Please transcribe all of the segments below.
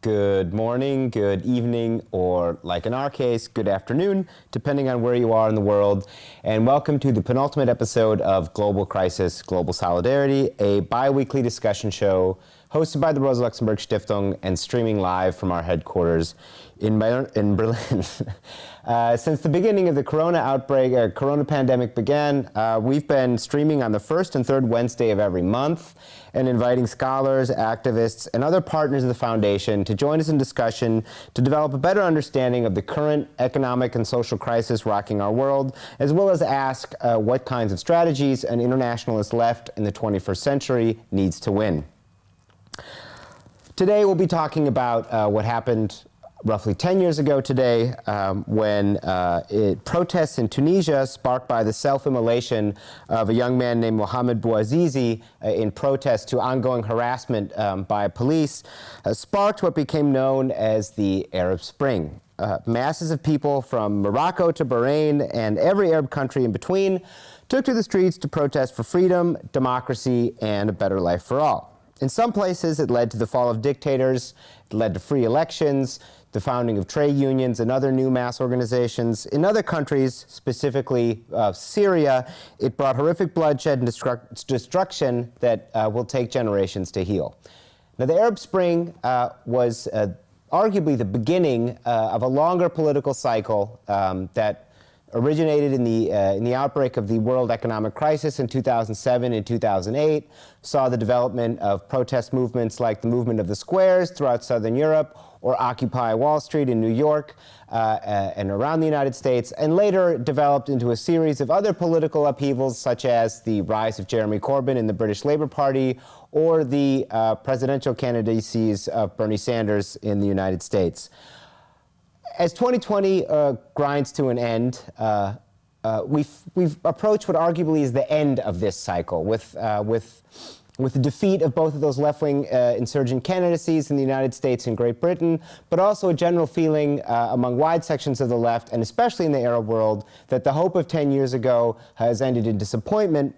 good morning, good evening, or like in our case, good afternoon, depending on where you are in the world. And welcome to the penultimate episode of Global Crisis, Global Solidarity, a bi-weekly discussion show hosted by the Rosa Luxemburg Stiftung and streaming live from our headquarters in, in Berlin. uh, since the beginning of the corona outbreak, uh, corona pandemic began, uh, we've been streaming on the first and third Wednesday of every month and inviting scholars, activists, and other partners of the foundation to join us in discussion to develop a better understanding of the current economic and social crisis rocking our world, as well as ask uh, what kinds of strategies an internationalist left in the 21st century needs to win. Today we'll be talking about uh, what happened roughly 10 years ago today um, when uh, it, protests in Tunisia sparked by the self-immolation of a young man named Mohamed Bouazizi uh, in protest to ongoing harassment um, by police uh, sparked what became known as the Arab Spring. Uh, masses of people from Morocco to Bahrain and every Arab country in between took to the streets to protest for freedom, democracy, and a better life for all. In some places, it led to the fall of dictators, it led to free elections, the founding of trade unions and other new mass organizations. In other countries, specifically uh, Syria, it brought horrific bloodshed and destruct destruction that uh, will take generations to heal. Now, the Arab Spring uh, was uh, arguably the beginning uh, of a longer political cycle um, that originated in the, uh, in the outbreak of the world economic crisis in 2007 and 2008, saw the development of protest movements like the movement of the squares throughout southern Europe or Occupy Wall Street in New York uh, uh, and around the United States, and later developed into a series of other political upheavals such as the rise of Jeremy Corbyn in the British Labour Party or the uh, presidential candidacies of Bernie Sanders in the United States as 2020 uh, grinds to an end, uh, uh, we've, we've approached what arguably is the end of this cycle with, uh, with, with the defeat of both of those left-wing uh, insurgent candidacies in the United States and Great Britain, but also a general feeling uh, among wide sections of the left, and especially in the Arab world, that the hope of 10 years ago has ended in disappointment.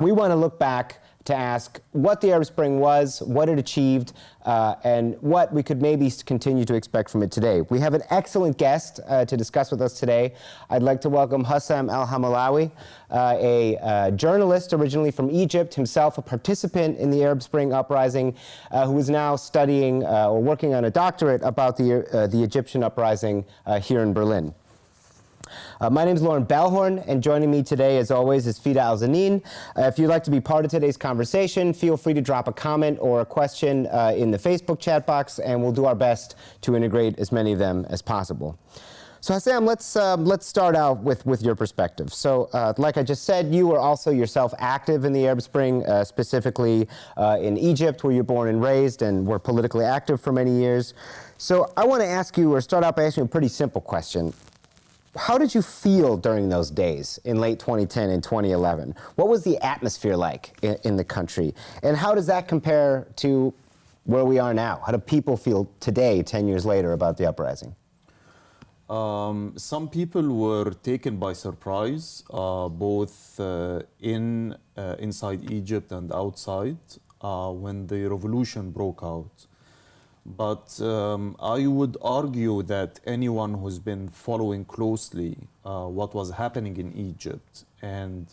We want to look back to ask what the Arab Spring was, what it achieved, uh, and what we could maybe continue to expect from it today. We have an excellent guest uh, to discuss with us today. I'd like to welcome Hussam Al-Hamalawi, uh, a uh, journalist originally from Egypt, himself a participant in the Arab Spring uprising, uh, who is now studying uh, or working on a doctorate about the, the Egyptian uprising here in Berlin. Uh, my name is Loren Balhorn, and joining me today, as always, is Fida Al-Zanin. Uh, if you'd like to be part of today's conversation, feel free to drop a comment or a question uh, in the Facebook chat box, and we'll do our best to integrate as many of them as possible. So Hussam, let's, um, let's start out with, with your perspective. So uh, like I just said, you were also yourself active in the Arab Spring, uh, specifically uh, in Egypt, where you're born and raised and were politically active for many years. So I want to ask you, or start out by asking you a pretty simple question. How did you feel during those days in late 2010 and 2011? What was the atmosphere like in, in, the country? And how does that compare to where we are now? How do people feel today, 10 years later, about the uprising? Um, some people were taken by surprise, uh, both uh, in, uh, inside Egypt and outside, uh, when the revolution broke out. But um, I would argue that anyone who's been following closely uh, what was happening in Egypt and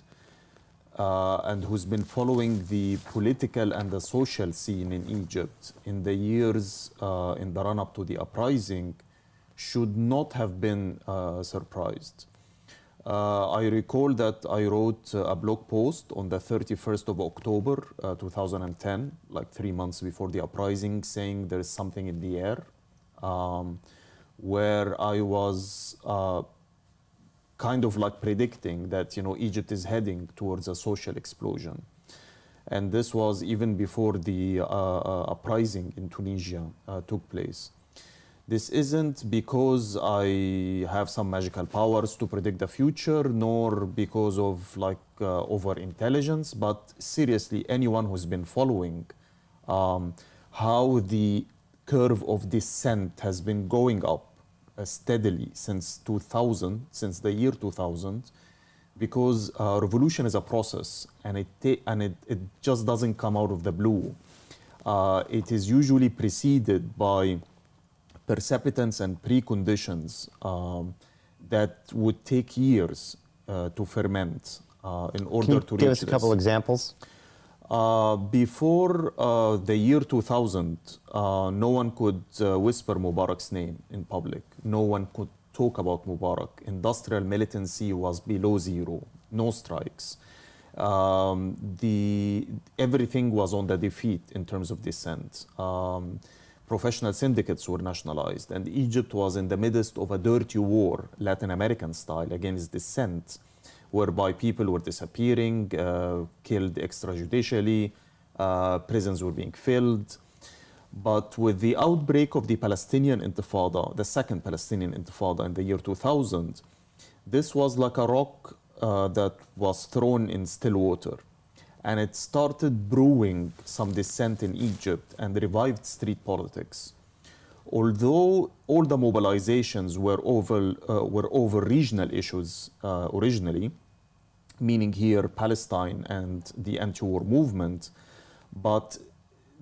uh, and who's been following the political and the social scene in Egypt in the years uh, in the run-up to the uprising should not have been uh, surprised. Uh, I recall that I wrote a blog post on the 31st of October uh, 2010, like three months before the uprising, saying there is something in the air, um, where I was uh, kind of like predicting that you know Egypt is heading towards a social explosion. And this was even before the uh, uh, uprising in Tunisia uh, took place. This isn't because I have some magical powers to predict the future, nor because of like uh, over intelligence, but seriously, anyone who's been following um, how the curve of dissent has been going up uh, steadily since 2000, since the year 2000, because uh, revolution is a process and it, and it, it just doesn't come out of the blue. Uh, it is usually preceded by precipitants and preconditions um, that would take years uh, to ferment uh, in order to give reach us a couple this. examples? Uh, before uh, the year 2000, uh, no one could uh, whisper Mubarak's name in public. No one could talk about Mubarak. Industrial militancy was below zero, no strikes. Um, the, everything was on the defeat in terms of dissent. Um, professional syndicates were nationalized, and Egypt was in the midst of a dirty war, Latin American style, against dissent whereby people were disappearing, uh, killed extrajudicially, uh, prisons were being filled. But with the outbreak of the Palestinian Intifada, the second Palestinian Intifada in the year 2000, this was like a rock uh, that was thrown in still water. And it started brewing some dissent in Egypt and revived street politics. Although all the mobilizations were over, uh, were over regional issues uh, originally, meaning here Palestine and the anti-war movement, but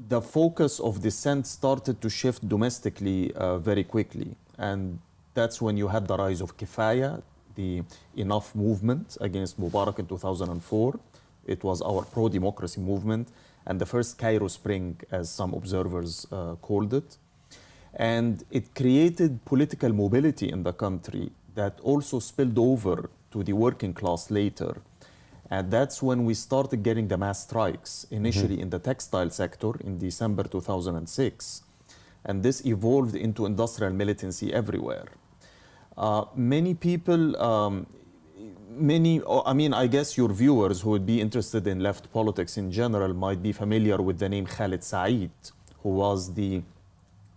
the focus of dissent started to shift domestically uh, very quickly. And that's when you had the rise of Kifaya, the Enough movement against Mubarak in 2004. It was our pro-democracy movement and the first Cairo Spring, as some observers uh, called it. And it created political mobility in the country that also spilled over to the working class later. And that's when we started getting the mass strikes, initially mm-hmm. in the textile sector in December 2006. And this evolved into industrial militancy everywhere. Uh, many people, um, many, I mean, I guess your viewers who would be interested in left politics in general might be familiar with the name Khalid Said, who was the,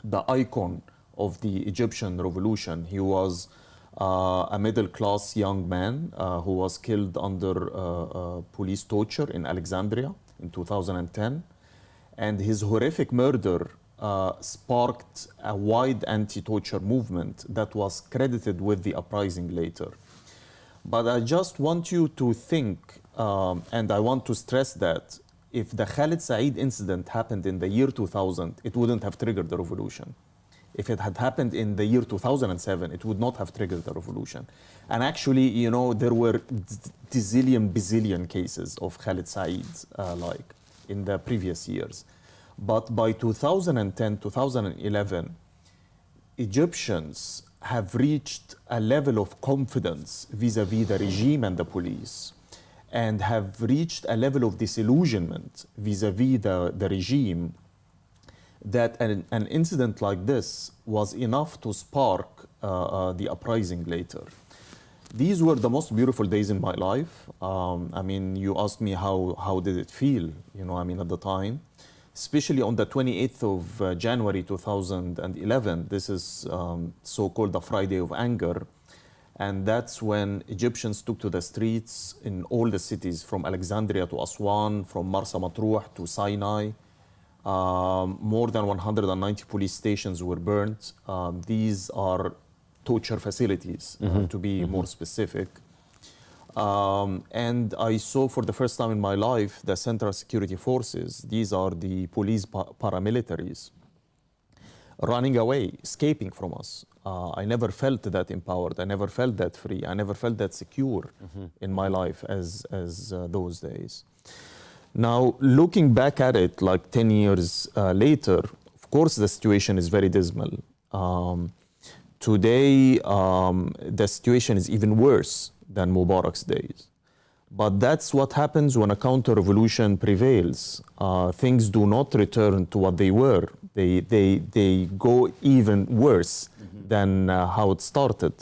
the icon of the Egyptian revolution. He was uh, a middle class young man uh, who was killed under uh, police torture in Alexandria in 2010. And his horrific murder uh, sparked a wide anti-torture movement that was credited with the uprising later. But I just want you to think, um, and I want to stress that if the Khalid Said incident happened in the year 2000, it wouldn't have triggered the revolution. If it had happened in the year 2007, it would not have triggered the revolution. And actually, you know, there were zillion, bazillion cases of Khalid Said uh, like in the previous years. But by 2010, 2011, Egyptians have reached a level of confidence vis-a-vis -vis the regime and the police and have reached a level of disillusionment vis-a-vis -vis the, the regime that an, an, incident like this was enough to spark uh, uh, the uprising later. These were the most beautiful days in my life. Um, I mean, you asked me how, how did it feel, you know, I mean, at the time especially on the 28th of uh, January 2011. This is um, so-called the Friday of Anger. And that's when Egyptians took to the streets in all the cities, from Alexandria to Aswan, from Marsa Matruh to Sinai. Um, more than 190 police stations were burnt. Um, these are torture facilities, mm -hmm. uh, mm-hmm. to be mm -hmm. more specific. Um, and I saw for the first time in my life the Central Security Forces, these are the police pa paramilitaries, running away, escaping from us. Uh, I never felt that empowered. I never felt that free. I never felt that secure mm -hmm. in my life as, as uh, those days. Now, looking back at it like 10 years uh, later, of course, the situation is very dismal. Um, today, um, the situation is even worse than Mubarak's days. But that's what happens when a counter-revolution prevails. Uh, things do not return to what they were. They, they, they go even worse mm -hmm. than uh, how it started.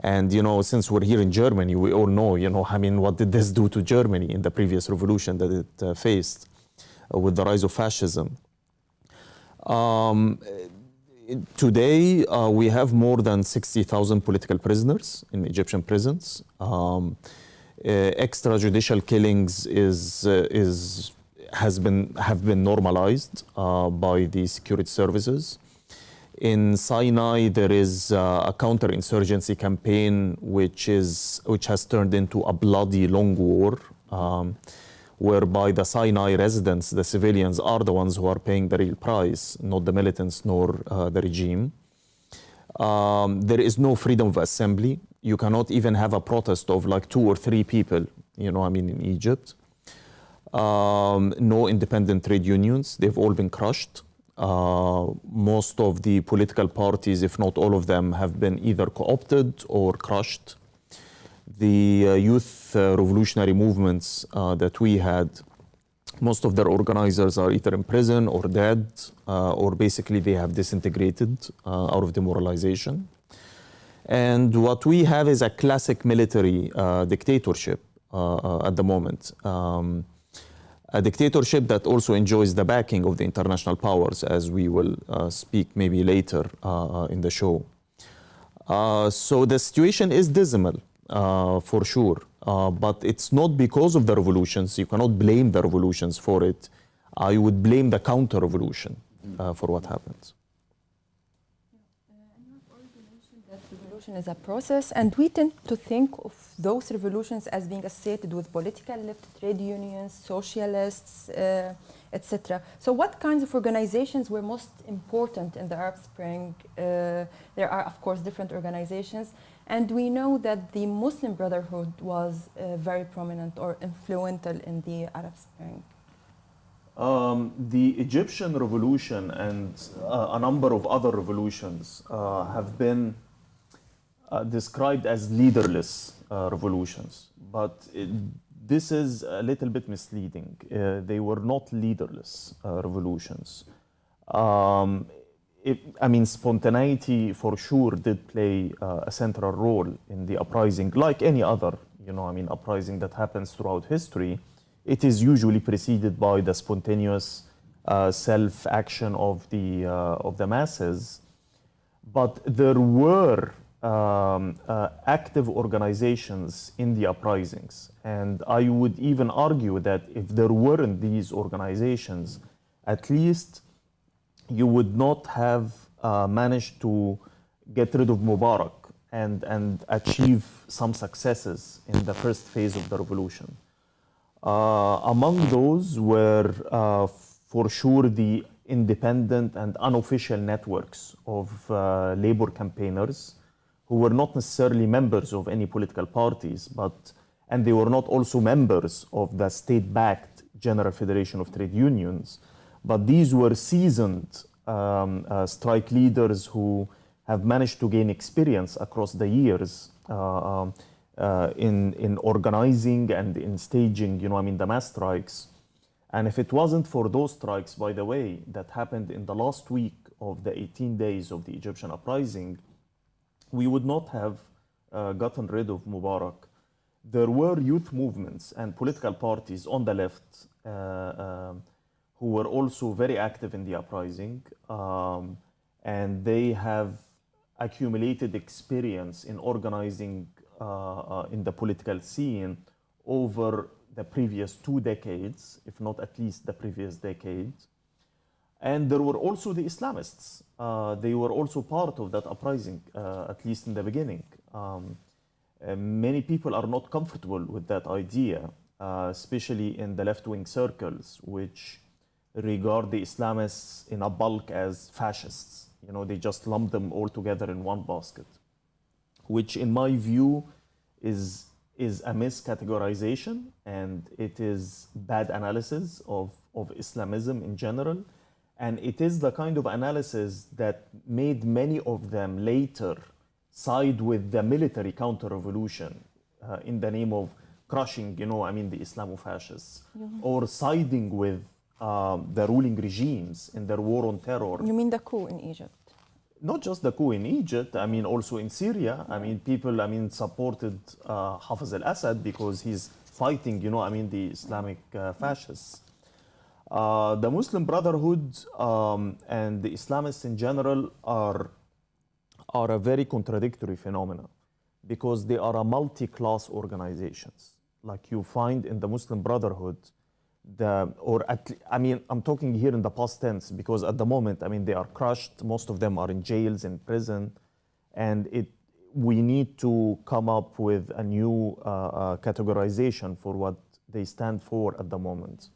And, you know, since we're here in Germany, we all know, you know, I mean, what did this do to Germany in the previous revolution that it uh, faced uh, with the rise of fascism? Um, today, uh, we have more than 60,000 political prisoners in Egyptian prisons. Um, uh, extrajudicial killings is, uh, is, has been, have been normalized uh, by the security services. In Sinai, there is uh, a counterinsurgency campaign which, is, which has turned into a bloody long war. Um, whereby the Sinai residents, the civilians, are the ones who are paying the real price, not the militants nor uh, the regime. Um, there is no freedom of assembly. You cannot even have a protest of like two or three people, you know, I mean, in Egypt. Um, no independent trade unions. They've all been crushed. Uh, most of the political parties, if not all of them, have been either co opted or crushed. The uh, youth uh, revolutionary movements uh, that we had, most of their organizers are either in prison or dead, uh, or basically they have disintegrated uh, out of demoralization. And what we have is a classic military dictatorship at the moment. Um, a dictatorship that also enjoys the backing of the international powers, as we will uh, speak maybe later uh, in the show. Uh, so the situation is dismal, uh, for sure, uh, but it's not because of the revolutions. You cannot blame the revolutions for it. I would blame the counter-revolution uh, for what happened. revolution is a process, and we tend to think of those revolutions as being associated with political left, trade unions, socialists, uh, etc. So, what kinds of organizations were most important in the Arab Spring? Uh, there are, of course, different organizations, and we know that the Muslim Brotherhood was uh, very prominent or influential in the Arab Spring. Um, the Egyptian revolution and uh, a number of other revolutions uh, have been uh, described as leaderless uh, revolutions, but it, this is a little bit misleading. Uh, they were not leaderless revolutions. Um, it, I mean, spontaneity for sure did play uh, a central role in the uprising, like any other, you know, I mean, uprising that happens throughout history. It is usually preceded by the spontaneous uh, self-action of the of the masses, but there were um, uh, active organizations in the uprisings. And I would even argue that if there weren't these organizations, at least you would not have uh, managed to get rid of Mubarak and, and achieve some successes in the first phase of the revolution. Uh, among those were, uh, for sure, the independent and unofficial networks of uh, labor campaigners who were not necessarily members of any political parties, but and they were not also members of the state-backed General Federation of Trade Unions, but these were seasoned um, uh, strike leaders who have managed to gain experience across the years uh, um, uh, in in organizing and in staging, you know, I mean, the mass strikes. And if it wasn't for those strikes, by the way, that happened in the last week of the 18 days of the Egyptian uprising, we would not have uh, gotten rid of Mubarak. There were youth movements and political parties on the left uh, um, who were also very active in the uprising, um, and they have accumulated experience in organizing uh, uh, in the political scene over the previous two decades, if not at least the previous decade. And there were also the Islamists. Uh, they were also part of that uprising, uh, at least in the beginning. Um, uh, many people are not comfortable with that idea, uh, especially in the left wing circles, which regard the Islamists in a bulk as fascists. You know, they just lump them all together in one basket, which, in my view, is is a miscategorization and it is bad analysis of, of Islamism in general and it is the kind of analysis that made many of them later side with the military counter-revolution uh, in the name of crushing, you know, I mean, the Islamofascists, yeah. or siding with um, the ruling regimes in their war on terror. You mean the coup in Egypt? Not just the coup in Egypt, I mean, also in Syria. I mean, people, I mean, supported uh, Hafez al-Assad because he's fighting, you know, I mean, the Islamic uh, fascists. Uh, the Muslim Brotherhood um, and the Islamists in general are, are a very contradictory phenomenon because they are a multi-class organizations. Like you find in the Muslim Brotherhood, the, or at, I mean, I'm talking here in the past tense because at the moment, I mean, they are crushed. Most of them are in jails, in prison, and it, we need to come up with a new uh, uh, categorization for what they stand for at the moment.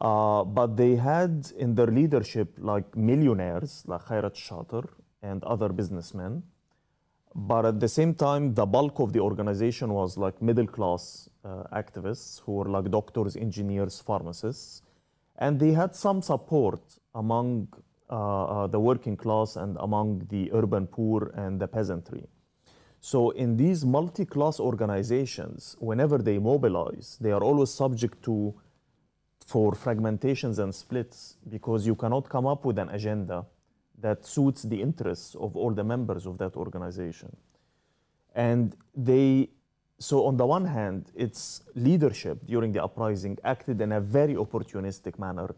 Uh, but they had in their leadership like millionaires like Khairat Shater and other businessmen. But at the same time, the bulk of the organization was like middle class uh, activists who were like doctors, engineers, pharmacists. And they had some support among uh, uh, the working class and among the urban poor and the peasantry. So in these multi-class organizations, whenever they mobilize, they are always subject to for fragmentations and splits because you cannot come up with an agenda that suits the interests of all the members of that organization. And they, so on the one hand, its leadership during the uprising acted in a very opportunistic manner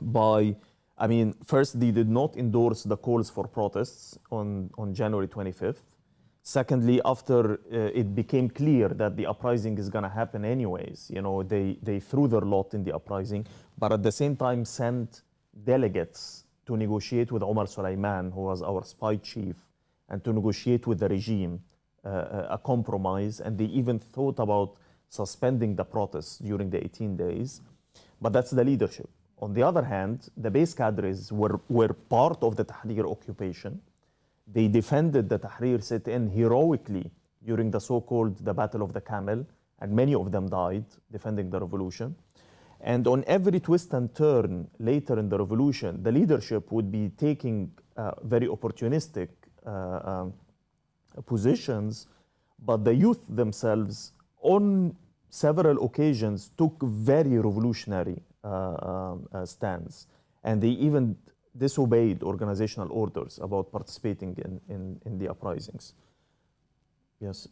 by, I mean, first, they did not endorse the calls for protests on, on January 25th. Secondly, after uh, it became clear that the uprising is going to happen anyways, you know, they, they threw their lot in the uprising, but at the same time sent delegates to negotiate with Omar Suleiman, who was our spy chief, and to negotiate with the regime uh, a compromise. And they even thought about suspending the protests during the 18 days. But that's the leadership. On the other hand, the base cadres were, were part of the Tahrir occupation they defended the Tahrir sit-in heroically during the so-called the Battle of the Camel, and many of them died defending the revolution. And on every twist and turn later in the revolution, the leadership would be taking uh, very opportunistic uh, uh, positions, but the youth themselves, on several occasions, took very revolutionary uh, um, uh, stands. And they even disobeyed organizational orders about participating in, in, in the uprisings. Yes.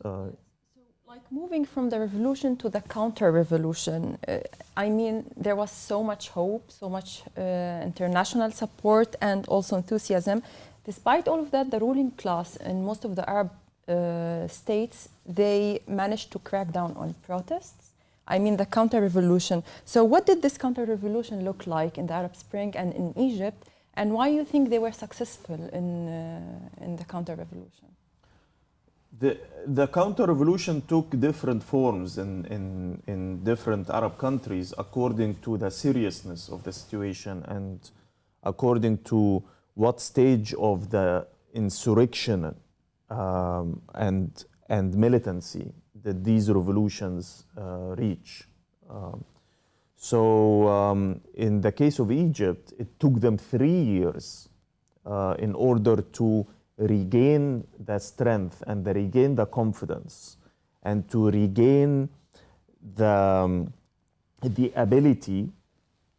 Like moving from the revolution to the counter-revolution, uh, I mean, there was so much hope, so much uh, international support, and also enthusiasm. Despite all of that, the ruling class in most of the Arab uh, states, they managed to crack down on protests. I mean, the counter-revolution. So, what did this counter-revolution look like in the Arab Spring and in Egypt? and why do you think they were successful in, uh, in the counter-revolution? The, the counter-revolution took different forms in, in, in different Arab countries according to the seriousness of the situation and according to what stage of the insurrection um, and, and militancy that these revolutions uh, reach. Um, so um, in the case of Egypt, it took them three years uh, in order to regain the strength and regain the confidence and to regain the, um, the ability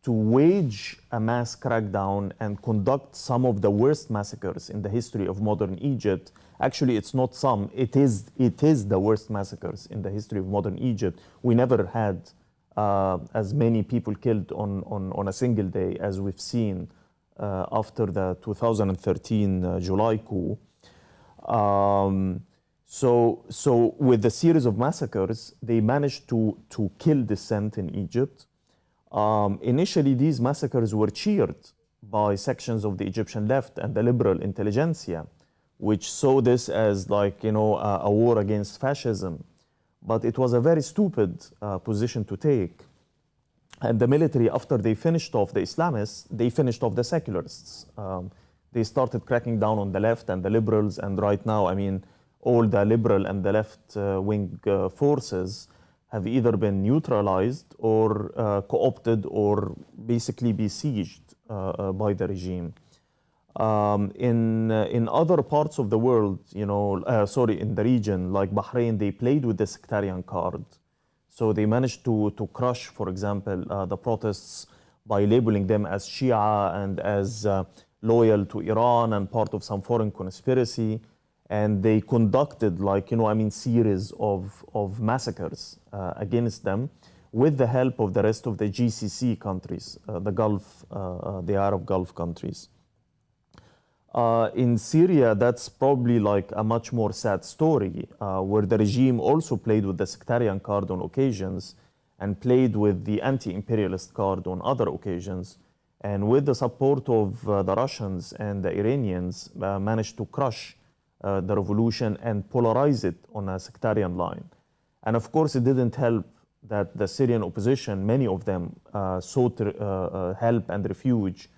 to wage a mass crackdown and conduct some of the worst massacres in the history of modern Egypt. Actually, it's not some, it is, it is the worst massacres in the history of modern Egypt. We never had uh, as many people killed on, on, on a single day as we've seen after the 2013 uh, July coup. Um, so, so with the series of massacres, they managed to, to kill dissent in Egypt. Um, initially, these massacres were cheered by sections of the Egyptian left and the liberal intelligentsia, which saw this as like, you know, a, a war against fascism. But it was a very stupid uh, position to take. And the military, after they finished off the Islamists, they finished off the secularists. Um, they started cracking down on the left and the liberals. And right now, I mean, all the liberal and the left uh, wing uh, forces have either been neutralized or uh, co-opted or basically besieged uh, uh, by the regime. Um, in, uh, in other parts of the world, you know, sorry, in the region, like Bahrain, they played with the sectarian card. So they managed to, to crush, for example, uh, the protests by labeling them as Shia and as uh, loyal to Iran and part of some foreign conspiracy. And they conducted, like, you know, I mean, series of, of massacres uh, against them with the help of the rest of the GCC countries, uh, the Gulf, the Arab Gulf countries. Uh, in Syria, that's probably like a much more sad story, uh, where the regime also played with the sectarian card on occasions and played with the anti-imperialist card on other occasions. And with the support of uh, the Russians and the Iranians, uh, managed to crush uh, the revolution and polarize it on a sectarian line. And of course, it didn't help that the Syrian opposition, many of them uh, sought help and refuge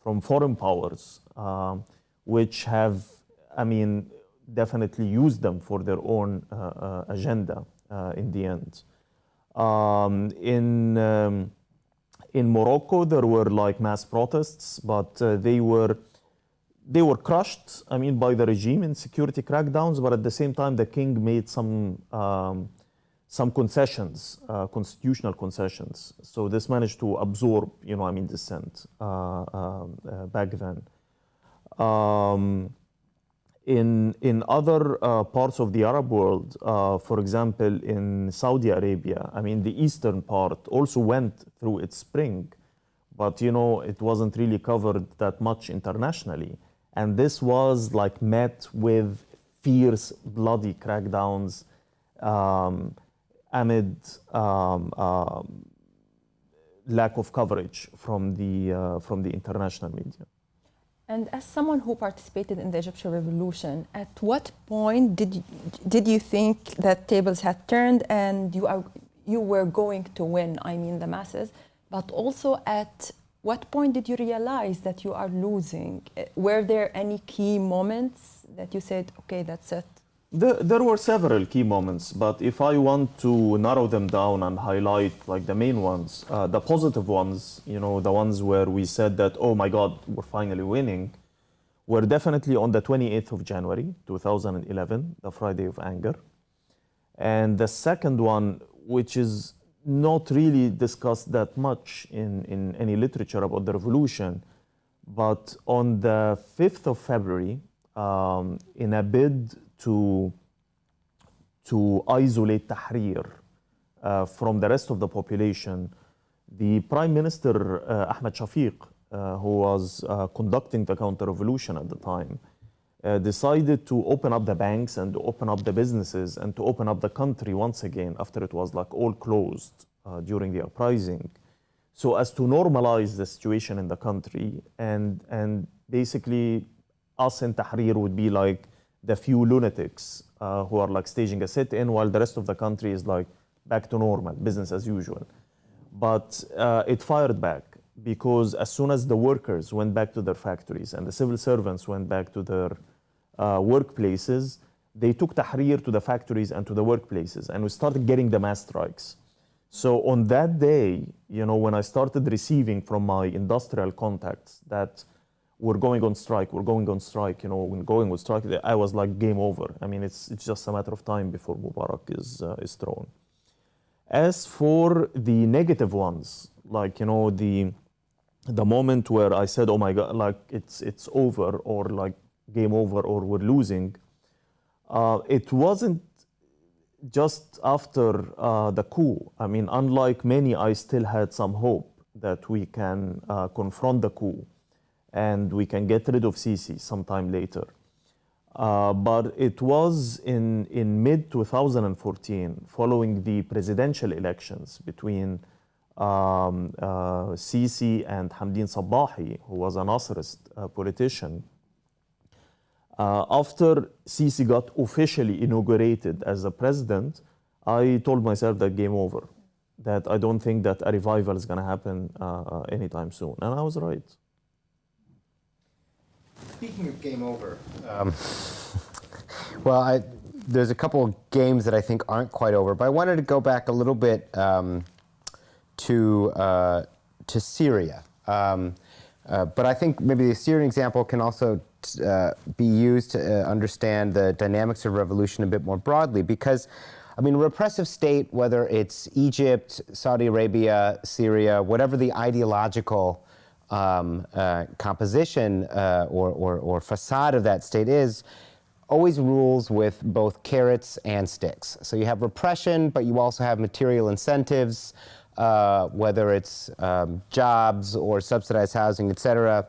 from foreign powers. Um, which have, I mean, definitely used them for their own uh, uh, agenda uh, in the end. Um, in um, in Morocco, there were like mass protests, but uh, they were they were crushed. I mean, by the regime in security crackdowns, but at the same time, the king made some um, some concessions, uh, constitutional concessions. So this managed to absorb, you know, I mean, dissent uh, back then. Um, in, in other uh, parts of the Arab world, uh, for example, in Saudi Arabia, I mean, the eastern part also went through its spring, but you know, it wasn't really covered that much internationally. And this was like met with fierce, bloody crackdowns um, amid um, um, lack of coverage from the, uh, from the international media. And as someone who participated in the Egyptian revolution, at what point did you, did you think that tables had turned and you are you were going to win? I mean, the masses, but also at what point did you realize that you are losing? Eh, were there any key moments that you said, "Okay, that's it"? There, were several key moments, but if I want to narrow them down and highlight like the main ones, uh, the positive ones, you know, the ones where we said that, oh my God, we're finally winning, were definitely on the 28th of January, 2011, the Friday of Anger. And the second one, which is not really discussed that much in, in any literature about the revolution, but on the 5th of February, um, in a bid to, to isolate Tahrir uh, from the rest of the population, the Prime Minister uh, Ahmed Shafiq, uh, who was uh, conducting the counter-revolution at the time, uh, decided to open up the banks and to open up the businesses and to open up the country once again after it was like all closed uh, during the uprising. So as to normalize the situation in the country and and basically us in Tahrir would be like the few lunatics uh, who are like staging a sit-in while the rest of the country is like back to normal, business as usual. But uh, it fired back because as soon as the workers went back to their factories and the civil servants went back to their uh, workplaces, they took Tahrir to the factories and to the workplaces and we started getting the mass strikes. So on that day, you know, when I started receiving from my industrial contacts that we're going on strike, we're going on strike, you know, when going on strike, I was like game over. I mean, it's, it's just a matter of time before Mubarak is, uh, is thrown. As for the negative ones, like, you know, the, the moment where I said, oh my God, like it's, it's over or like game over or we're losing, uh, it wasn't just after uh, the coup. I mean, unlike many, I still had some hope that we can uh, confront the coup and we can get rid of Sisi sometime later. Uh, but it was in, in mid 2014, following the presidential elections between um, uh, Sisi and Hamdin Sabahi, who was a Nasserist uh, politician. Uh, after Sisi got officially inaugurated as the president, I told myself that game over, that I don't think that a revival is going to happen uh, anytime soon. And I was right. Speaking of game over, um, well, I, there's a couple of games that I think aren't quite over, but I wanted to go back a little bit um, to uh, to Syria. Um, uh, but I think maybe the Syrian example can also uh, be used to uh, understand the dynamics of revolution a bit more broadly, because. I mean, repressive state, whether it's Egypt, Saudi Arabia, Syria, whatever the ideological um, uh, composition uh, or, or, or, facade of that state is, always rules with both carrots and sticks. So you have repression, but you also have material incentives, uh, whether it's um, jobs or subsidized housing, et cetera.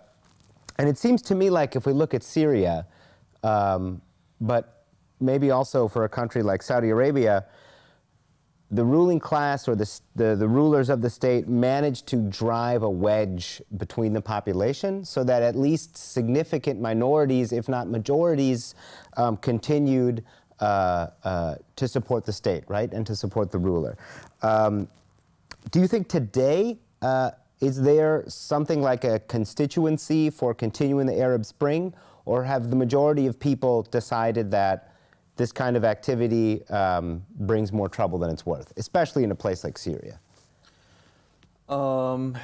And it seems to me like if we look at Syria, um, but maybe also for a country like Saudi Arabia, the ruling class or the, the, the, rulers of the state managed to drive a wedge between the population so that at least significant minorities, if not majorities, um, continued uh, uh, to support the state, right, and to support the ruler. Um, do you think today, uh, is there something like a constituency for continuing the Arab Spring, or have the majority of people decided that this kind of activity um, brings more trouble than it's worth, especially in a place like Syria? Um,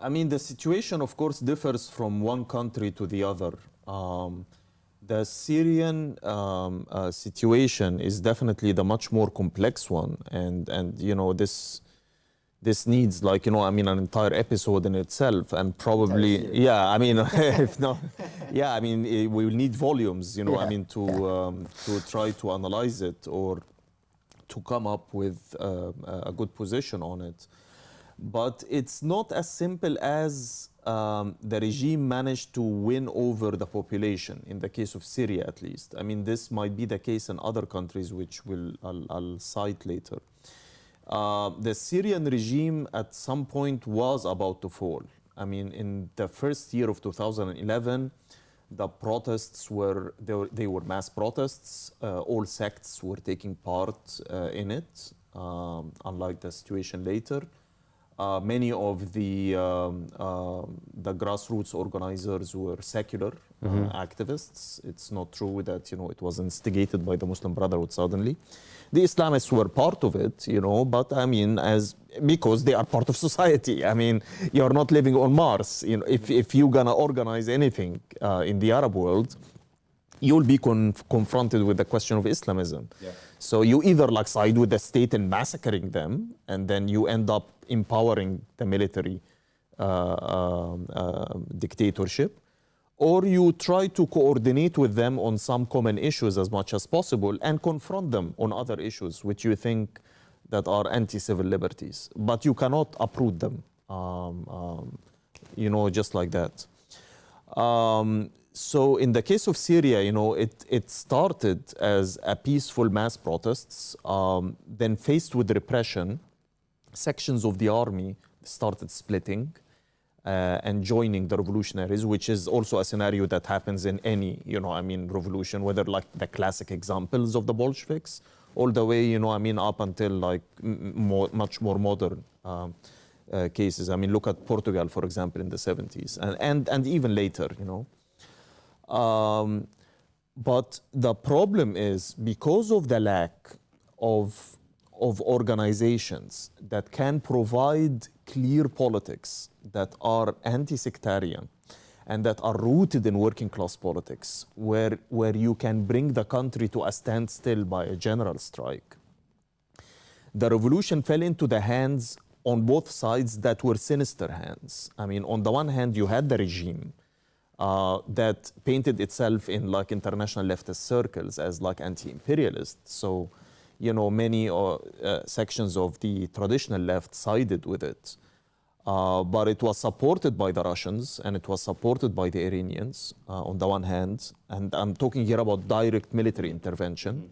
I mean, the situation, of course, differs from one country to the other. Um, the Syrian um, uh, situation is definitely the much more complex one, and and you know this this needs like you know I mean an entire episode in itself, and probably yeah I mean if not yeah I mean eh, we will need volumes you know I mean to um, to try to analyze it or to come up with uh, a good position on it. But it's not as simple as um, the regime managed to win over the population, in the case of Syria at least. I mean, this might be the case in other countries, which will, I'll, I'll cite later. Uh, the Syrian regime at some point was about to fall. I mean, in the first year of 2011, the protests were they, were they were mass protests. Uh, all sects were taking part uh, in it, um, unlike the situation later. Uh, many of the um, um, the grassroots organizers were secular uh, activists. It's not true that you know it was instigated by the Muslim Brotherhood suddenly. The Islamists were part of it, you know, but I mean, as because they are part of society. I mean, you're not living on Mars. You know, if if you're gonna organize anything uh, in the Arab world, you'll be conf- confronted with the question of Islamism. So you either like side with the state and massacring them, and then you end up empowering the military uh, um, uh, dictatorship, or you try to coordinate with them on some common issues as much as possible and confront them on other issues which you think that are anti-civil liberties, but you cannot uproot them, um, um, you know, just like that. Um, so in the case of Syria, you know, it, it started as a peaceful mass protests, um, then faced with repression, sections of the army started splitting uh, and joining the revolutionaries, which is also a scenario that happens in any, you know, I mean, revolution, whether like the classic examples of the Bolsheviks, all the way, you know, I mean, up until like more, much more modern um, uh, cases. I mean, look at Portugal, for example, in the 70s, and, and, and even later, you know. Um, but the problem is because of the lack of, of organizations that can provide clear politics that are anti sectarian and that are rooted in working class politics, where, where you can bring the country to a standstill by a general strike. The revolution fell into the hands on both sides that were sinister hands. I mean, on the one hand, you had the regime uh, that painted itself in like international leftist circles as like anti-imperialist. So, you know, many uh, uh, sections of the traditional left sided with it. Uh, but it was supported by the Russians and it was supported by the Iranians uh, on the one hand. And I'm talking here about direct military intervention.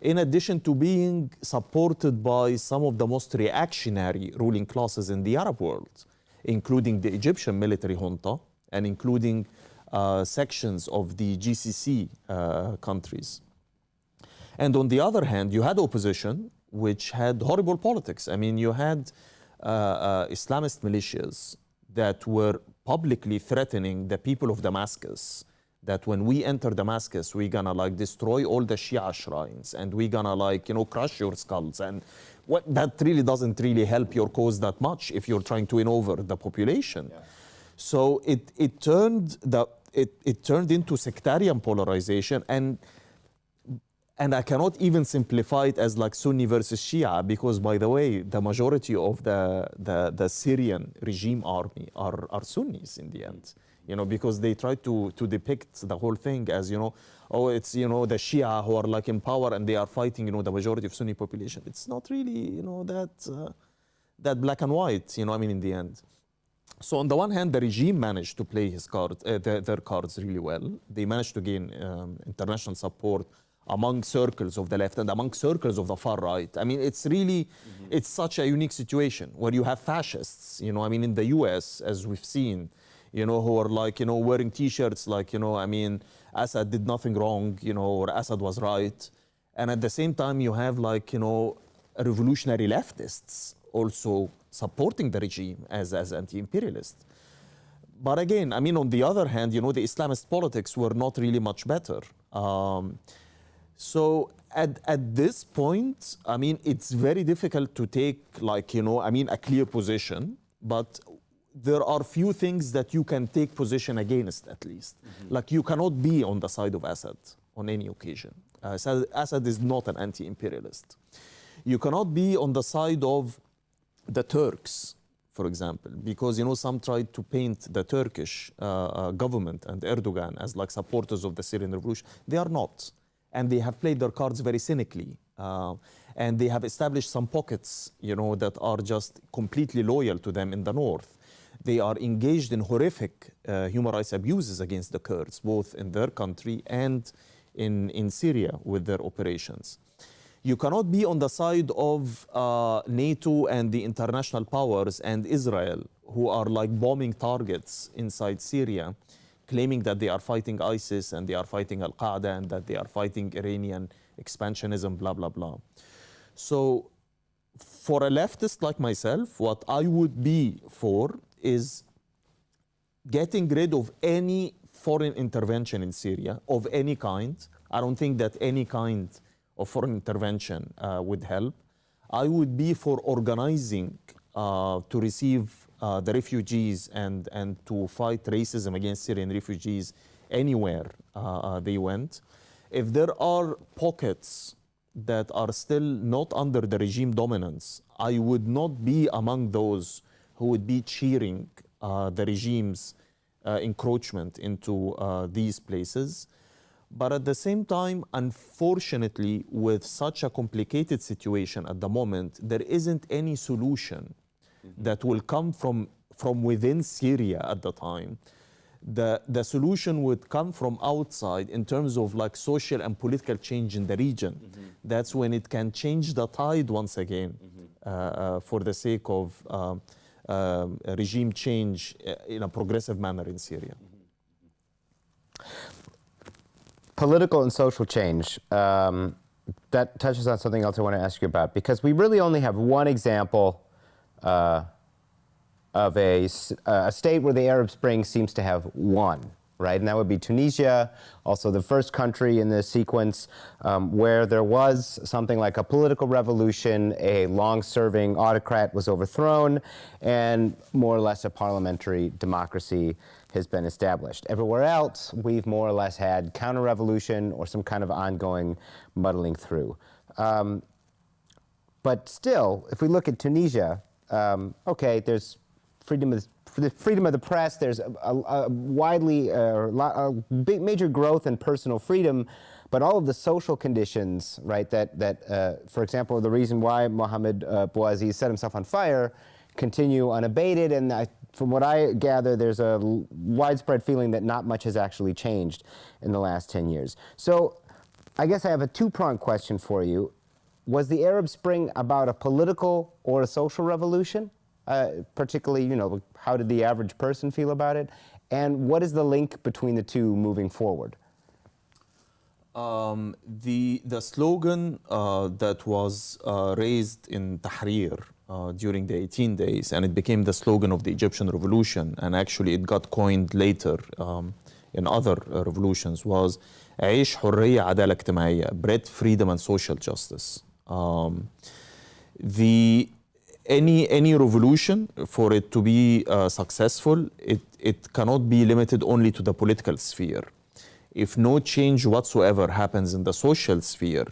In addition to being supported by some of the most reactionary ruling classes in the Arab world, including the Egyptian military junta and including uh, sections of the GCC uh, countries. And on the other hand, you had opposition, which had horrible politics. I mean, you had uh, uh, Islamist militias that were publicly threatening the people of Damascus that when we enter Damascus, we're gonna like destroy all the Shia shrines and we're gonna like, you know, crush your skulls. And what that really doesn't really help your cause that much if you're trying to win over the population. So it, it turned the it, it turned into sectarian polarization and and I cannot even simplify it as like Sunni versus Shia because, by the way, the majority of the, the, the Syrian regime army are, are Sunnis in the end. You know, because they try to, to depict the whole thing as, you know, oh, it's, you know, the Shia who are like in power and they are fighting, you know, the majority of Sunni population. It's not really, you know, that, uh, that black and white, you know, I mean, in the end. So on the one hand, the regime managed to play his cards, uh, their, their cards really well. They managed to gain um, international support among circles of the left and among circles of the far right. I mean, it's really, it's such a unique situation where you have fascists, you know, I mean, in the US, as we've seen, you know, who are like, you know, wearing T-shirts like, you know, I mean, Assad did nothing wrong, you know, or Assad was right. And at the same time, you have like, you know, revolutionary leftists also supporting the regime as, as anti-imperialist. but again, I mean, on the other hand, you know, the Islamist politics were not really much better. Um, so at, at this point, I mean, it's very difficult to take like, you know, I mean, a clear position, but there are few things that you can take position against at least. Like you cannot be on the side of Assad on any occasion. Uh, Assad, Assad is not an anti-imperialist. You cannot be on the side of the Turks, for example, because you know some tried to paint the Turkish uh, uh, government and Erdogan as like supporters of the Syrian revolution. They are not, and they have played their cards very cynically. Uh, and they have established some pockets, you know, that are just completely loyal to them in the north. They are engaged in horrific uh, human rights abuses against the Kurds, both in their country and in, in Syria with their operations. You cannot be on the side of uh, NATO and the international powers and Israel, who are like bombing targets inside Syria, claiming that they are fighting ISIS and they are fighting Al Qaeda and that they are fighting Iranian expansionism, blah, blah, blah. So, for a leftist like myself, what I would be for is getting rid of any foreign intervention in Syria of any kind. I don't think that any kind of foreign intervention uh, would help. I would be for organizing uh, to receive uh, the refugees and, and to fight racism against Syrian refugees anywhere uh, uh, they went. If there are pockets that are still not under the regime dominance, I would not be among those who would be cheering uh, the regime's uh, encroachment into uh, these places. But at the same time, unfortunately, with such a complicated situation at the moment, there isn't any solution that will come from, from within Syria at the time. The, the solution would come from outside in terms of like social and political change in the region. That's when it can change the tide once again uh, uh, for the sake of um, um, regime change uh, in a progressive manner in Syria. political and social change. Um, that touches on something else I want to ask you about because we really only have one example uh, of a, uh, a state where the Arab Spring seems to have won, right? And that would be Tunisia, also the first country in this sequence um, where there was something like a political revolution, a long serving autocrat was overthrown, and more or less a parliamentary democracy has been established. Everywhere else, we've more or less had counter revolution or some kind of ongoing muddling through. Um, but still, if we look at Tunisia, um, okay, there's freedom of the freedom of the press. There's a, a, a widely uh, a big, major growth in personal freedom, but all of the social conditions, right? That that, uh, for example, the reason why Mohamed uh, Bouazizi set himself on fire, continue unabated. And I, from what I gather, there's a widespread feeling that not much has actually changed in the last 10 years. So. I guess I have a two-pronged question for you was the Arab Spring about a political or a social revolution? Uh, particularly, you know, how did the average person feel about it? And what is the link between the two moving forward? Um, the, the slogan uh, that was uh, raised in Tahrir uh, during the 18 days, and it became the slogan of the Egyptian revolution, and actually it got coined later um, in other uh, revolutions, was عيش حرية عدالة اجتماعية, bread, freedom, and social justice. Um, the any any revolution for it to be uh, successful it it cannot be limited only to the political sphere. If no change whatsoever happens in the social sphere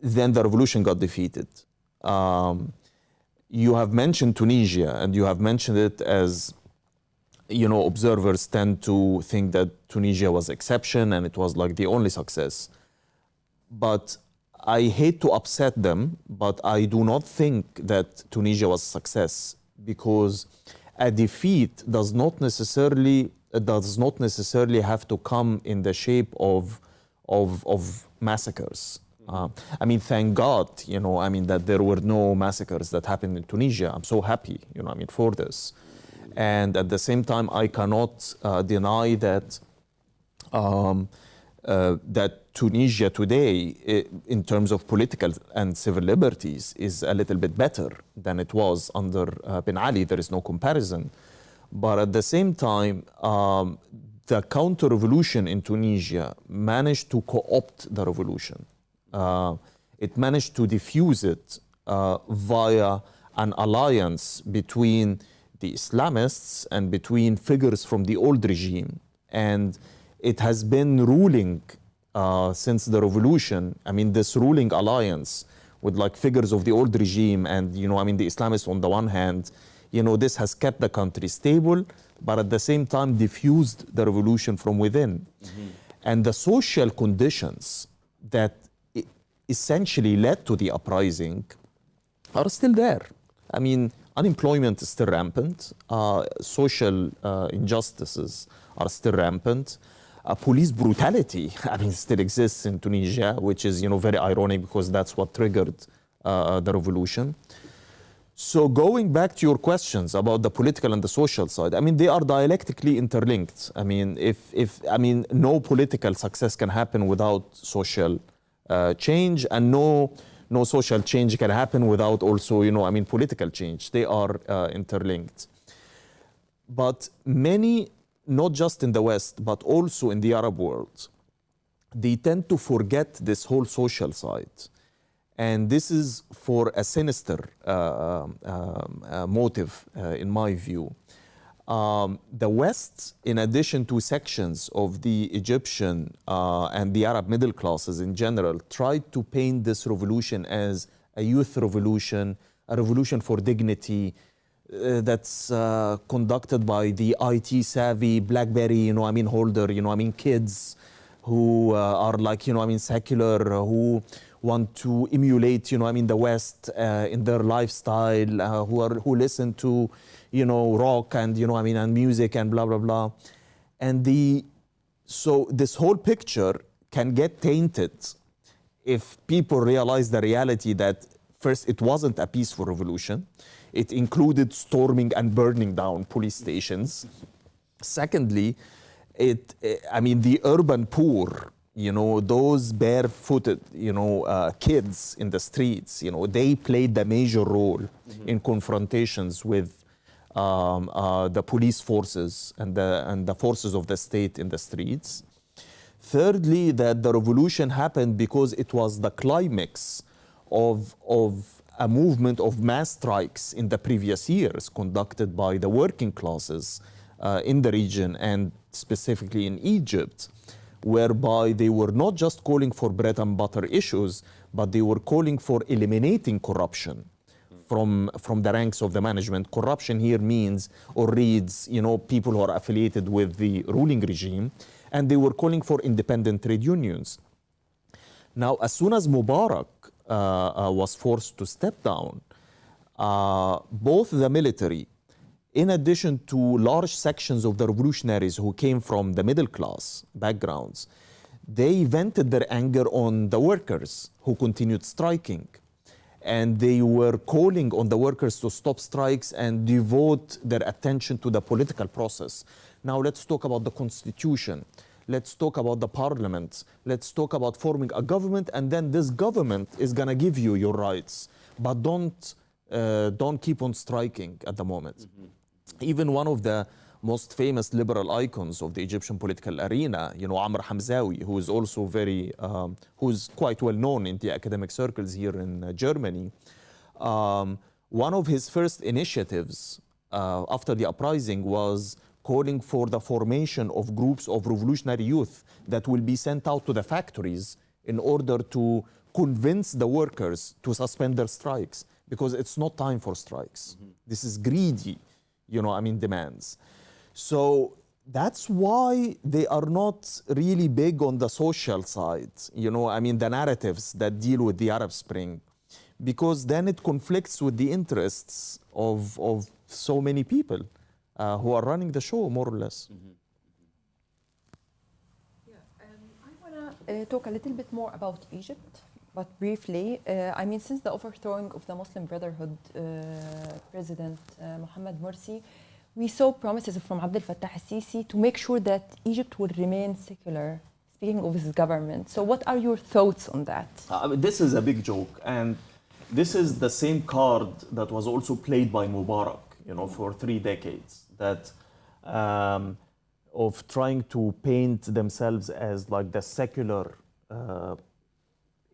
then the revolution got defeated. Um, you have mentioned tunisia and you have mentioned it as you know observers tend to think that tunisia was exception and it was like the only success. But I hate to upset them, but I do not think that Tunisia was a success because a defeat does not necessarily does not necessarily have to come in the shape of of, of massacres. Uh, I mean, thank God, you know, I mean that there were no massacres that happened in Tunisia. I'm so happy, you know, I mean for this, and at the same time, I cannot uh, deny that. Um, uh, that Tunisia today, in terms of political and civil liberties, is a little bit better than it was under uh, Ben Ali. There is no comparison. But at the same time, um, the counter revolution in Tunisia managed to co opt the revolution. Uh, it managed to diffuse it uh, via an alliance between the Islamists and between figures from the old regime. And it has been ruling uh, since the revolution. I mean, this ruling alliance with like figures of the old regime and, you know, I mean, the Islamists on the one hand, you know, this has kept the country stable, but at the same time diffused the revolution from within. And the social conditions that essentially led to the uprising are still there. I mean, unemployment is still rampant. Uh, social uh, injustices are still rampant. Uh, police brutality, I mean, still exists in Tunisia, which is, you know, very ironic because that's what triggered uh, the revolution. So going back to your questions about the political and the social side, I mean, they are dialectically interlinked. I mean, if, if I mean, no political success can happen without social uh, change, and no no social change can happen without also, you know, I mean, political change. They are uh, interlinked. But many, not just in the West, but also in the Arab world, they tend to forget this whole social side. And this is for a sinister uh, um, uh, motive, uh, in my view. Um, the West, in addition to sections of the Egyptian uh, and the Arab middle classes in general, tried to paint this revolution as a youth revolution, a revolution for dignity, uh, that's uh, conducted by the IT savvy BlackBerry, you know, I mean, holder, you know, I mean, kids who uh, are like, you know, I mean, secular, who want to emulate, you know, I mean, the West uh, in their lifestyle, uh, who are who listen to, you know, rock and you know, I mean, and music and blah blah blah, and the so this whole picture can get tainted if people realize the reality that first it wasn't a peaceful revolution, it included storming and burning down police stations. Secondly, it I mean the urban poor you know those barefooted you know uh, kids in the streets you know they played the major role mm-hmm. in confrontations with um, uh, the police forces and the and the forces of the state in the streets thirdly that the revolution happened because it was the climax of of a movement of mass strikes in the previous years conducted by the working classes uh, in the region and specifically in Egypt whereby they were not just calling for bread and butter issues, but they were calling for eliminating corruption from, from the ranks of the management. Corruption here means or reads, you know, people who are affiliated with the ruling regime, and they were calling for independent trade unions. Now, as soon as Mubarak was forced to step down, uh, both the military in addition to large sections of the revolutionaries who came from the middle class backgrounds, they vented their anger on the workers who continued striking. And they were calling on the workers to stop strikes and devote their attention to the political process. Now, let's talk about the constitution. Let's talk about the parliament. Let's talk about forming a government, and then this government is going to give you your rights. But don't, uh, don't keep on striking at the moment. Mm -hmm even one of the most famous liberal icons of the Egyptian political arena, you know, Amr Hamzawi, who is also very, um, who's quite well known in the academic circles here in uh, Germany. Um, one of his first initiatives uh, after the uprising was calling for the formation of groups of revolutionary youth that will be sent out to the factories in order to convince the workers to suspend their strikes because it's not time for strikes. Mm -hmm. This is greedy you know, I mean, demands. So that's why they are not really big on the social side, you know, I mean, the narratives that deal with the Arab Spring, because then it conflicts with the interests of, of so many people uh, who are running the show, more or less. Mm -hmm. Yeah, um, I want to uh, talk a little bit more about Egypt. But briefly, uh, I mean, since the overthrowing of the Muslim Brotherhood uh, President uh, Mohammed Morsi, we saw promises from Abdel Fattah al-Sisi to make sure that Egypt would remain secular, speaking of his government. So what are your thoughts on that? I mean, this is a big joke. And this is the same card that was also played by Mubarak, you know, for three decades. That um, of trying to paint themselves as like the secular uh,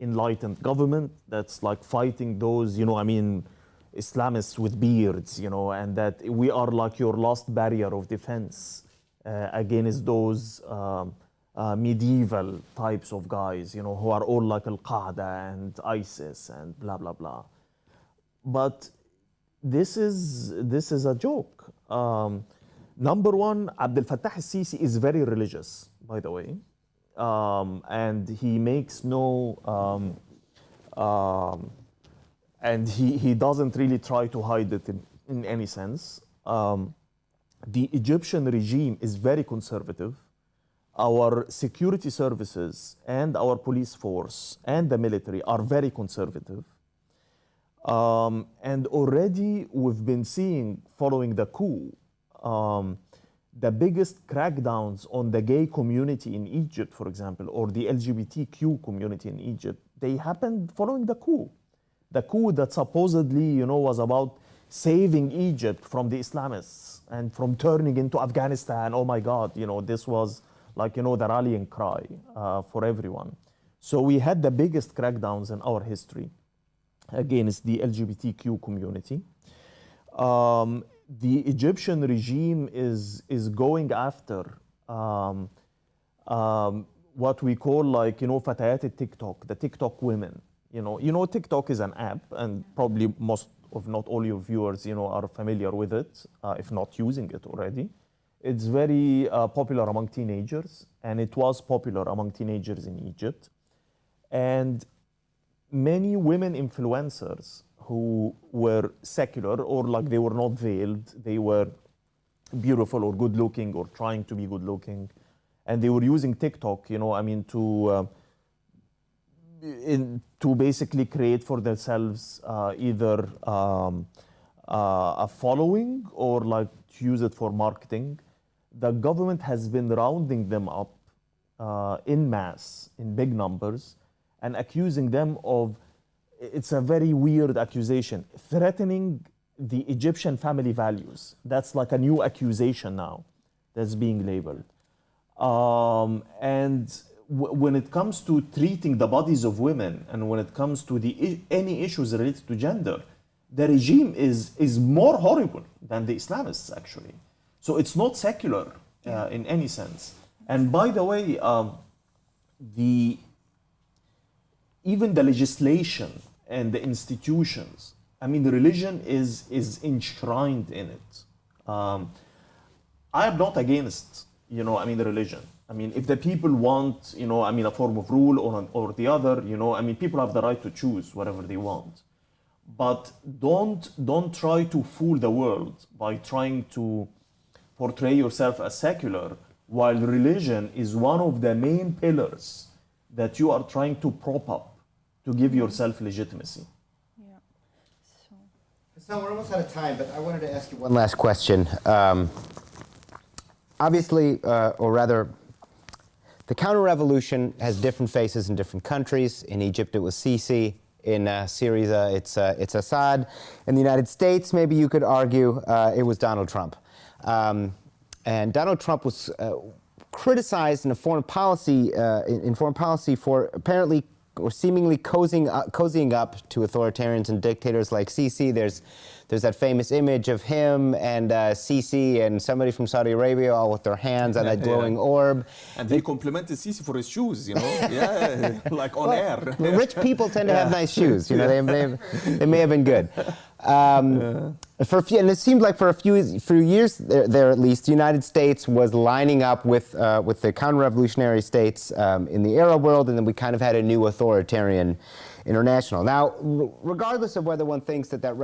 enlightened government that's like fighting those, you know, I mean, Islamists with beards, you know, and that we are like your last barrier of defense uh, against those um, uh, medieval types of guys, you know, who are all like Al Qaeda and ISIS and blah blah blah. But this is this is a joke. Um, number one, Abdel Fattah al-Sisi is very religious, by the way, um, and he makes no. Um, um, and he, he doesn't really try to hide it in, in any sense. Um, the Egyptian regime is very conservative. Our security services and our police force and the military are very conservative. Um, and already we've been seeing, following the coup, um, the biggest crackdowns on the gay community in Egypt, for example, or the LGBTQ community in Egypt, they happened following the coup the coup that supposedly, you know, was about saving Egypt from the Islamists and from turning into Afghanistan. Oh my God, you know, this was like, you know, the rallying cry uh, for everyone. So we had the biggest crackdowns in our history against the LGBTQ community. Um, the Egyptian regime is, is going after um, um, what we call like, you know, Fatayat TikTok, the TikTok women. You know, you know, TikTok is an app, and probably most, of not all your viewers, you know, are familiar with it, uh, if not using it already. It's very uh, popular among teenagers, and it was popular among teenagers in Egypt. And many women influencers who were secular or like they were not veiled, they were beautiful or good looking or trying to be good looking, and they were using TikTok, you know, I mean, to uh, in, to basically create for themselves uh, either um, uh, a following or like to use it for marketing. The government has been rounding them up uh, in mass, in big numbers, and accusing them of, it's a very weird accusation, threatening the Egyptian family values. That's like a new accusation now that's being labeled. Um, and when it comes to treating the bodies of women and when it comes to the any issues related to gender, the regime is is more horrible than the Islamists actually. So it's not secular uh, in any sense. And by the way, um, the even the legislation and the institutions, I mean, the religion is is enshrined in it. Um, I am not against, you know, I mean, the religion. I mean, if the people want, you know, I mean, a form of rule or, or the other, you know, I mean, people have the right to choose whatever they want. But don't, don't try to fool the world by trying to portray yourself as secular while religion is one of the main pillars that you are trying to prop up to give yourself legitimacy. Yeah. So. So we're almost out of time, but I wanted to ask you one last question. Um, obviously, uh, or rather, the counter-revolution has different faces in different countries. In Egypt, it was Sisi. In uh, Syria, it's, uh, it's Assad. In the United States, maybe you could argue uh, it was Donald Trump. Um, and Donald Trump was uh, criticized in a foreign policy, uh, in, in, foreign policy for apparently seemingly cozying, uh, cozying up to authoritarians and dictators like Sisi. There's there's that famous image of him and uh, Sisi and somebody from Saudi Arabia all with their hands on that glowing yeah. orb. And they complimented Sisi for his shoes, you know, yeah, like on well, air. rich people tend to have nice shoes, you know, they, they, they may have been good. Um, yeah. For a few, and it seemed like for a few, few years there, there, at least, the United States was lining up with, uh, with the counter-revolutionary states um, in the Arab world, and then we kind of had a new authoritarian international. Now, regardless of whether one thinks that that,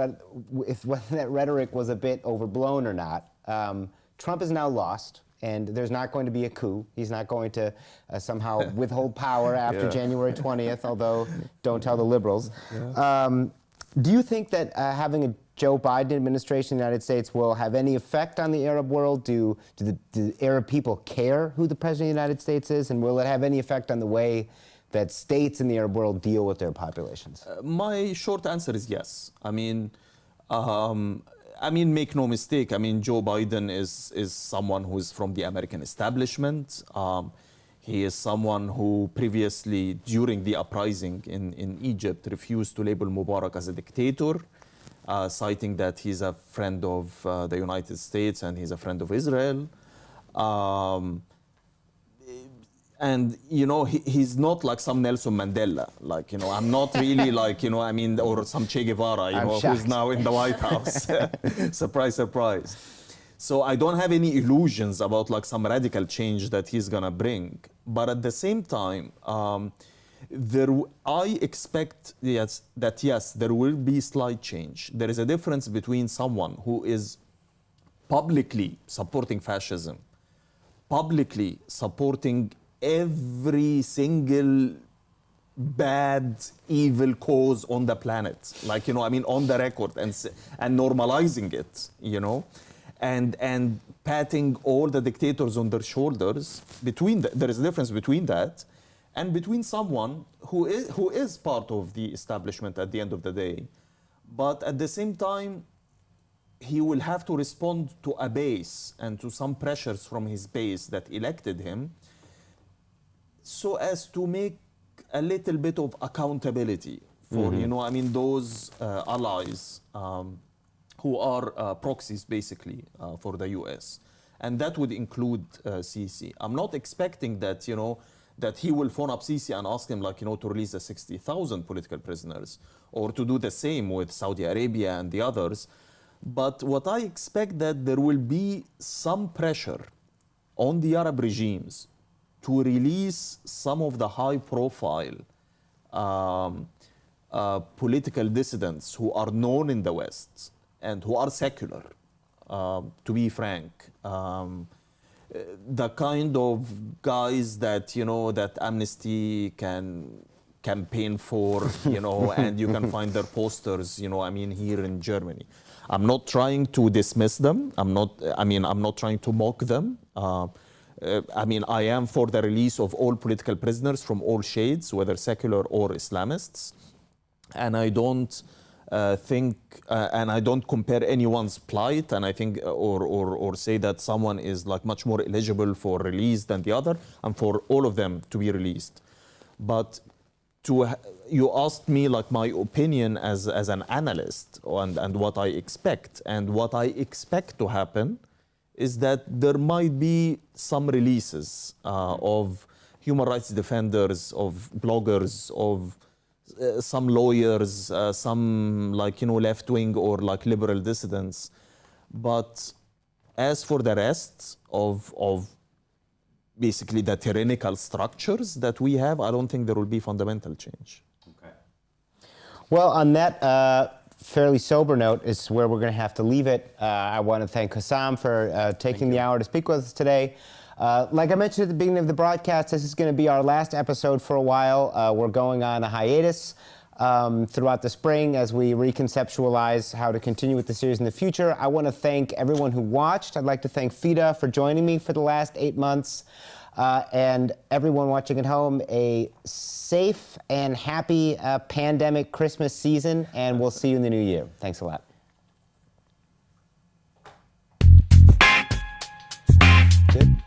if, whether that rhetoric was a bit overblown or not, um, Trump is now lost, and there's not going to be a coup. He's not going to uh, somehow withhold power after yeah. January 20th, although don't tell the liberals. Yeah. Um, do you think that uh, having a Joe Biden administration in the United States will have any effect on the Arab world? Do, do, the, do Arab people care who the President of the United States is? And will it have any effect on the way that states in the Arab world deal with their populations? Uh, my short answer is yes. I mean, um, I mean, make no mistake. I mean, Joe Biden is is someone who is from the American establishment. Um, he is someone who previously, during the uprising in, in Egypt, refused to label Mubarak as a dictator, uh, citing that he's a friend of uh, the United States and he's a friend of Israel. Um, and you know he, he's not like some Nelson Mandela. Like you know I'm not really like you know I mean or some Che Guevara you I'm know who's now in the White House. Surprise surprise. So I don't have any illusions about like some radical change that he's gonna bring. But at the same time um, there I expect yes that yes there will be slight change. There is a difference between someone who is publicly supporting fascism publicly supporting every single bad evil cause on the planet. Like you know i mean on the record and and normalizing it you know? And and patting all the dictators on their shoulders between the, there is a difference between that and between someone who is who is part of the establishment at the end of the day. But at the same time he will have to respond to a base and to some pressures from his base that elected him so as to make a little bit of accountability for you know i mean those uh, allies um, who are uh, proxies basically uh, for the us and that would include uh, Sisi. i'm not expecting that you know that he will phone up Sisi and ask him like you know to release the 60000 political prisoners or to do the same with saudi arabia and the others. But what i expect that there will be some pressure on the Arab regimes to release some of the high profile um, uh, political dissidents who are known in the West and who are secular, um, to be frank. Um, the kind of guys that you know that Amnesty can campaign for, you know, and you can find their posters, you know, I mean, here in Germany. I'm not trying to dismiss them. I'm not. I mean, I'm not trying to mock them. Uh, uh, I mean, I am for the release of all political prisoners from all shades, whether secular or Islamists, and I don't uh, think, uh, and I don't compare anyone's plight, and I think, uh, or, or or say that someone is like much more eligible for release than the other, and for all of them to be released. But to you asked me like my opinion as as an analyst and and what I expect and what I expect to happen is that there might be some releases uh, of human rights defenders of bloggers of uh, some lawyers uh, some like you know left wing or like liberal dissidents but as for the rest of of basically the tyrannical structures that we have, I don't think there will be fundamental change. Okay. Well, on that uh, fairly sober note is where we're going to have to leave it. Uh, I want to thank Hossam for uh, taking the hour to speak with us today. Uh, like I mentioned at the beginning of the broadcast, this is going to be our last episode for a while. Uh, we're going on a hiatus um, throughout the spring as we reconceptualize how to continue with the series in the future. I want to thank everyone who watched. I'd like to thank FIDA for joining me for the last eight months. Uh, and everyone watching at home, a safe and happy uh, pandemic Christmas season, and we'll see you in the new year. Thanks a lot. Good.